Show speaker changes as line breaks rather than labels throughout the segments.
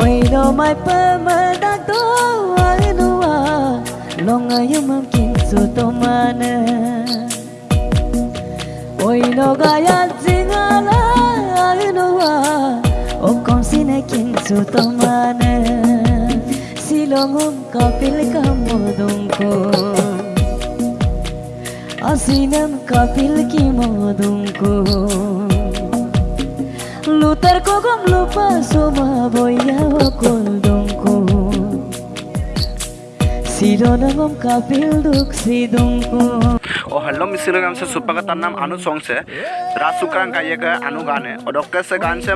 Oi no mai pa ma da to ai no a Longa yo mam kin su to mana Oi no ga ya zinga la ai no a O kon sine kin su to mana Silong hum ka pil ka modong ko ছিলেন কাপিল কি মদঙ্ক লুতার কগম লোপা সোমা বইয়া কলদঙ্ক শিরনগম কাপিল দুঃখ সিদঙ্ক
ओ हेलो मिसिल गान से सुपा का नाम अनु सॉन्ग से राज सुक्रांग का ये का अनु गाने और डॉक्टर से गान से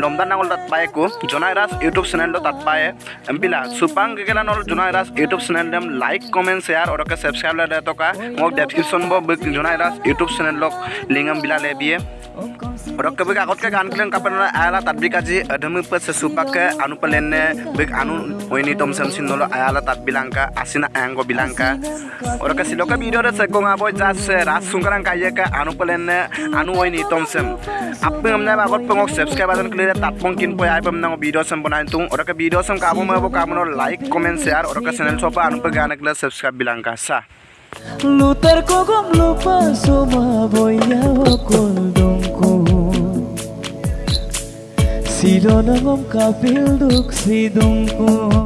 लोमदा नागल तत पाए को जोनाई राज यूट्यूब चैनल दो तत पाए एमपिला सुपांग गेला नल जोनाई राज यूट्यूब चैनल देम लाइक कमेंट शेयर और के सब्सक्राइब ले तो का मो डिस्क्रिप्शन बो जोनाई राज यूट्यूब चैनल लोग लिंगम बिला ले बिए और कभी कागज़ के गान क्लेन कापन आयाला तदबी काजी अधमी पे से सुपाक के अनु पलेने बिग अनु ओइनी तम सम सिनलो आयाला तद बिलांका आसिना एंगो बिलांका और के वीडियो रे से कोंगा boy jas kaya ka anu pelen anu oi ni tom sem amna ba pengok subscribe button clear tat pongkin po ai pem video sem bonai tung ora ka video sem kamu ma bo kamu like comment share ora ka channel sopa anu pe gana kle subscribe bilang ka sa
Lutar ko gom lupa soma boya wakol dongko Sirona gom kapil duk sidongko